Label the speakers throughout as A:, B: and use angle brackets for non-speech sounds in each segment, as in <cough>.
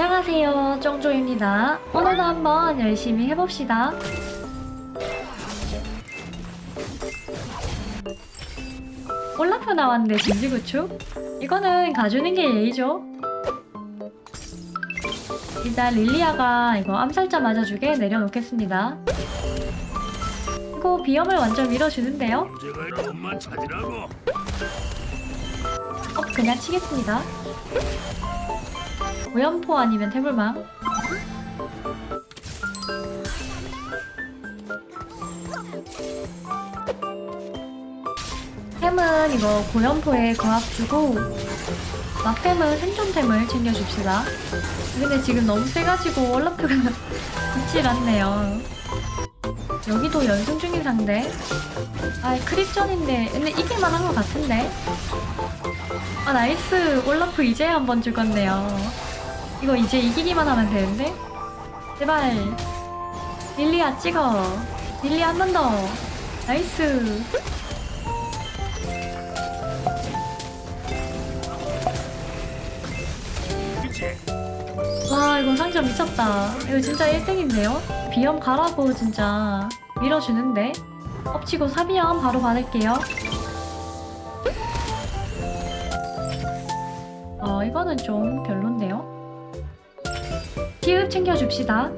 A: 안녕하세요 쫑조입니다 오늘도 한번 열심히 해봅시다 올라프 나왔는데 진지구축? 이거는 가주는 게 예의죠 일단 릴리아가 이거 암살자 맞아주게 내려놓겠습니다 이거 비염을 완전 밀어주는데요. 어, 그냥 치겠습니다. 오연포 아니면 태블망. 템은 이거 고연포에 거합 주고 막템은 생존템을 챙겨줍시다. 근데 지금 너무 세가지고 월라프가 <laughs> 붙질 않네요. 여기도 연승 중인 상대. 아 creep전인데 근데 이길만 한 것 같은데. 아 nice 올라프 이제 한번 죽었네요 이거 이제 이기기만 하면 되는데? 제발. 릴리아 찍어. 릴리 한 번 더.
B: nice?
A: 와 이거 상점 미쳤다. 이거 진짜 1등인데요? 비염 가라고 진짜 밀어주는데? 엎치고 사비염 바로 받을게요. 어 이거는 좀 별론데요 챙겨줍시다.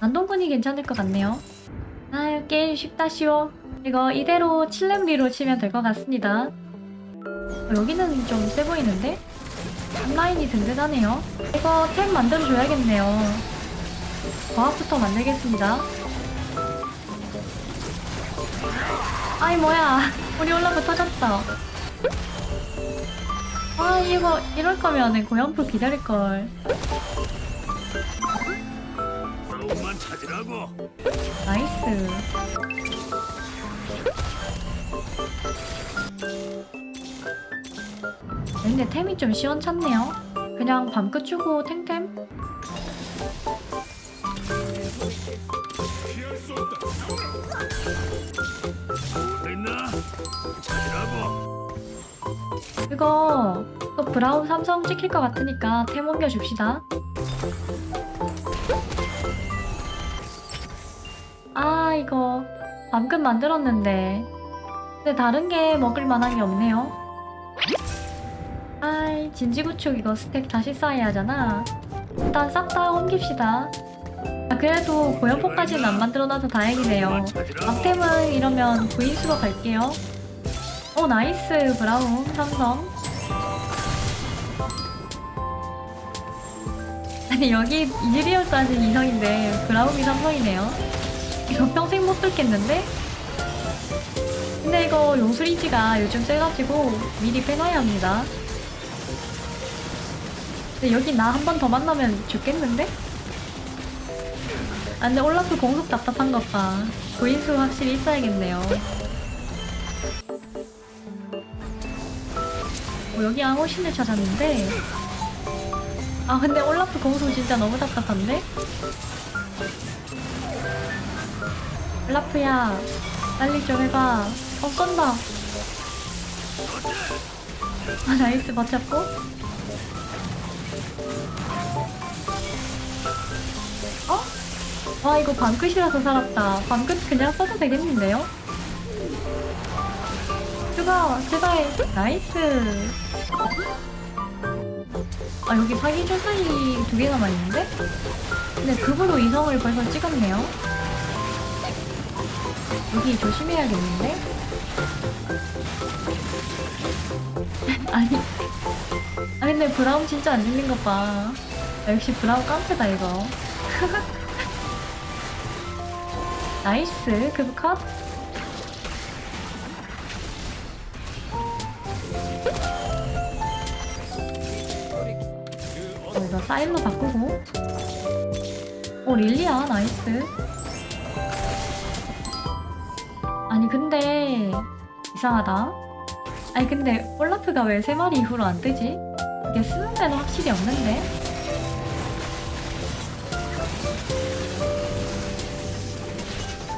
A: 안동군이 괜찮을 것 같네요. 아유 게임 쉽다 쉬워 이거 이대로 7렘리로 치면 될 것 같습니다. 어, 여기는 좀 세 보이는데? 라인이 든든하네요. 이거 템 만들어줘야겠네요. 과학부터 만들겠습니다. 아이 뭐야. 우리 올라프 터졌다 아 이거 이럴 거면은 고연포 기다릴걸
B: 돈만 찾으라고.
A: nice 근데 템이 좀 시원찮네요 그냥 밤 끝 주고 탱템? 이거 또 브라운 삼성 찍힐 것 같으니까 템 옮겨줍시다. 아 이거 밤끝 만들었는데. 근데 다른 게 먹을 만한 게 없네요. 아이 진지구축 이거 스택 다시 쌓아야 하잖아. 일단 싹 다 옮깁시다. 아, 그래도 고연포까지는 안 만들어놔서 다행이네요. 앞템은 이러면 구인수로 갈게요 오 nice. 브라움. 삼성. 아니 여기 이즈리얼까지 이성인데 브라움이 삼성이네요. 이거 평생 못 뚫겠는데? 근데 이거 용수리지가 요즘 세가지고 미리 빼놔야 합니다. 근데 여기 나 한 번 더 만나면 죽겠는데? 아 근데 올라프 공속 답답한 것봐. 고인수 확실히 있어야겠네요 어, 여기 앙호신을 찾았는데 아 근데 올라프 공속 진짜 너무 답답한데? 올라프야 빨리 좀 해봐 어 쏜다 아 nice 버텼고 어? 와 이거 밤끝이라서 살았다 밤끝 그냥 써도 되겠는데요? 죽어 제발 nice. 아 여기 사기 조사이 두개 남아있는데? 근데 그브로 이성을 벌써 찍었네요. 여기 조심해야겠는데? <laughs> 아니. 아 근데 브라움 진짜 안 죽는 것봐. 아, 역시 브라움 깡패다 이거. <laughs> nice. 그브 컷 어, 이거 사일로 바꾸고 오 릴리야 nice 아니 근데 이상하다 아니 근데 올라프가 왜 세 마리 이후로 안 뜨지? 이게 쓰는 데는 확실히 없는데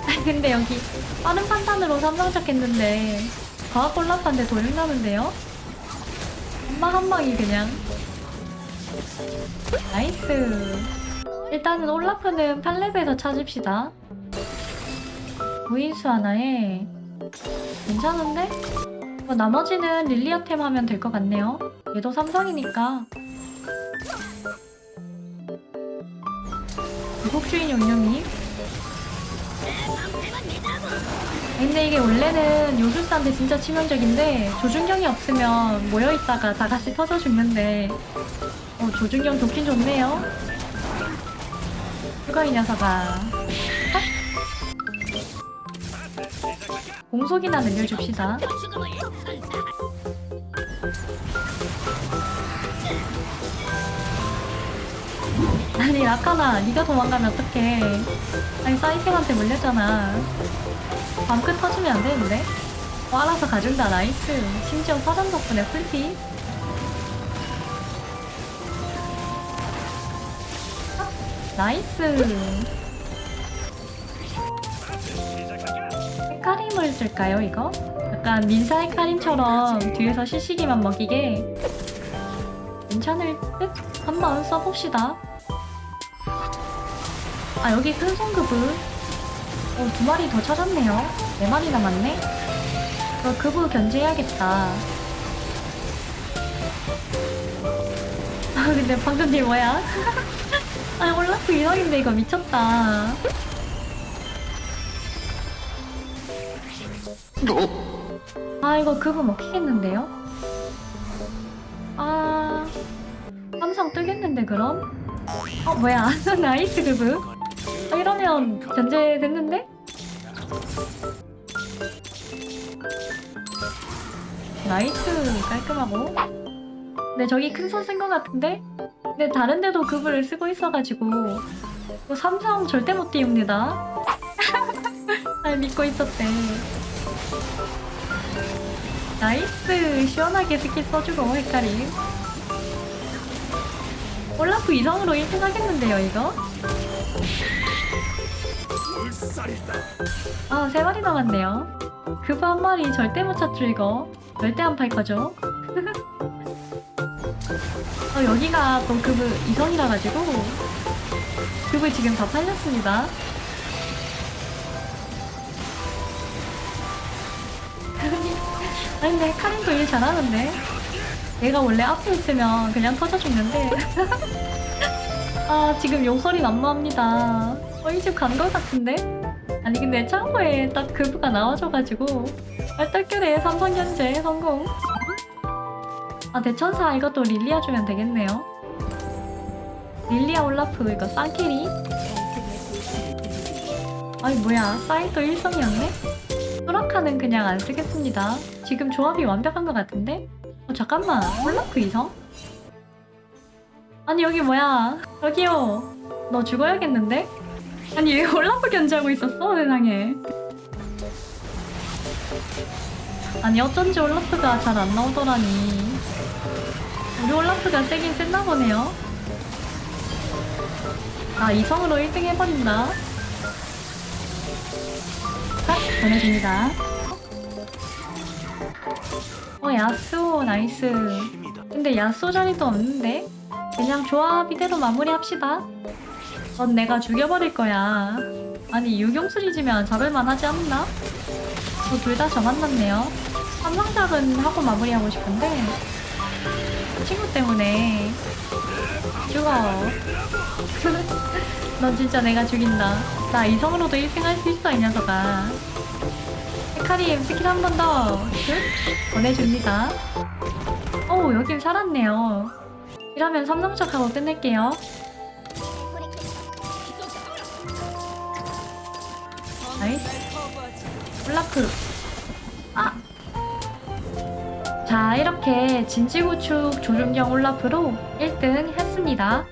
A: 아니 근데 여기 빠른 판단으로 삼성 잡겠는데 과학 올라프한테 도둑 나는데요? 한방 한방이 그냥 nice. 일단은 올라프는 8렙에서 찾읍시다. 구인수 하나에. 괜찮은데? 뭐 나머지는 릴리아템 하면 될 것 같네요. 얘도 삼성이니까. 미국주인 용룡이 근데 이게 원래는 요술사한테 진짜 치명적인데 조준경이 없으면 모여있다가 다 같이 터져 죽는데. 어, 조준경 좋긴 좋네요. 휴가 이 녀석아? 핫! 공속이나 늘려줍시다. 아니 라카나 네가 도망가면 어떡해? 아니 사이켄한테 물렸잖아 밤끝 터지면 안 되는데? 어, 알아서 가준다 nice. 심지어 사전 덕분에 아, nice. 헤카림을 쓸까요 이거? 약간 민사 헤카림처럼 뒤에서 CC기만 먹이게. 괜찮을 듯? 한번 써봅시다. 아 여기 큰 손 그브를 어, 두 마리 더 찾았네요. 네 마리 남았네. 어, 그부 견제해야겠다. 아, 근데 방금 딜 뭐야? <laughs> 아니, 올라프 이상인데 이거 미쳤다. 아, 이거 그부 먹히겠는데요? 아, 삼성 뜨겠는데, 그럼? 어, 뭐야. <laughs> nice 그브. 아, 이러면 견제됐는데? nice 깔끔하고 근데 저기 큰 손 쓴 것 같은데? 근데 다른 데도 그브를 쓰고 있어가지고 이거 삼성 절대 못 띄웁니다 <laughs> 날 믿고 있었대 nice 시원하게 스킬 써주고 헤카림 올라프 이성으로 1등 하겠는데요 이거? 아, 세 마리 남았네요. 그브 한 마리 절대 못 찾죠, 이거. 절대 안 팔 거죠? <laughs> 어, 여기가 또 그브 이성이라 가지고 그브 지금 다 팔렸습니다. <laughs> 아니, 근데 카린 도 일 잘하는데? 얘가 원래 앞에 있으면 그냥 터져 죽는데. <laughs> 아, 지금 용설이 난무합니다. 어, 이집간 것 같은데? 아니 근데 창고에 딱 그부가 나와줘가지고 얼떨결에 삼성 견제 성공 아 대천사 이것도 릴리아 주면 되겠네요 릴리아 올라프 이거 쌍캐리 아니 뭐야 사이도 일성이었네? 소라카는 그냥 안 쓰겠습니다 지금 조합이 완벽한 것 같은데? 어 잠깐만 올라프 이성? 아니 여기 뭐야 여기요 너 죽어야겠는데? 아니 얘 올라프 견제하고 있었어 세상에. 아니 어쩐지 올라프가 잘 안 나오더라니. 우리 올라프가 세긴 셌나 보네요. 아 이성으로 1등 해버린다. 딱 보내줍니다. 어 야스오 나이스. 근데 야스오 자리도 없는데? 그냥 조합 이대로 마무리합시다 넌 내가 죽여버릴 거야. 아니 유경수리지면 잡을만 하지 않나? 저둘다 저 만났네요. 삼성작은 하고 마무리하고 싶은데 친구 때문에 죽어. <laughs> 넌 진짜 내가 죽인다. 나 이성으로도 1등 할수 있어 이 녀석아. 헤카림 스킬 한 번 더. good. 보내줍니다. 오 여긴 살았네요. 이러면 삼성작 하고 끝낼게요. nice. 블라크 아! 자 이렇게 진지구축 조준경 올라프로 1등 했습니다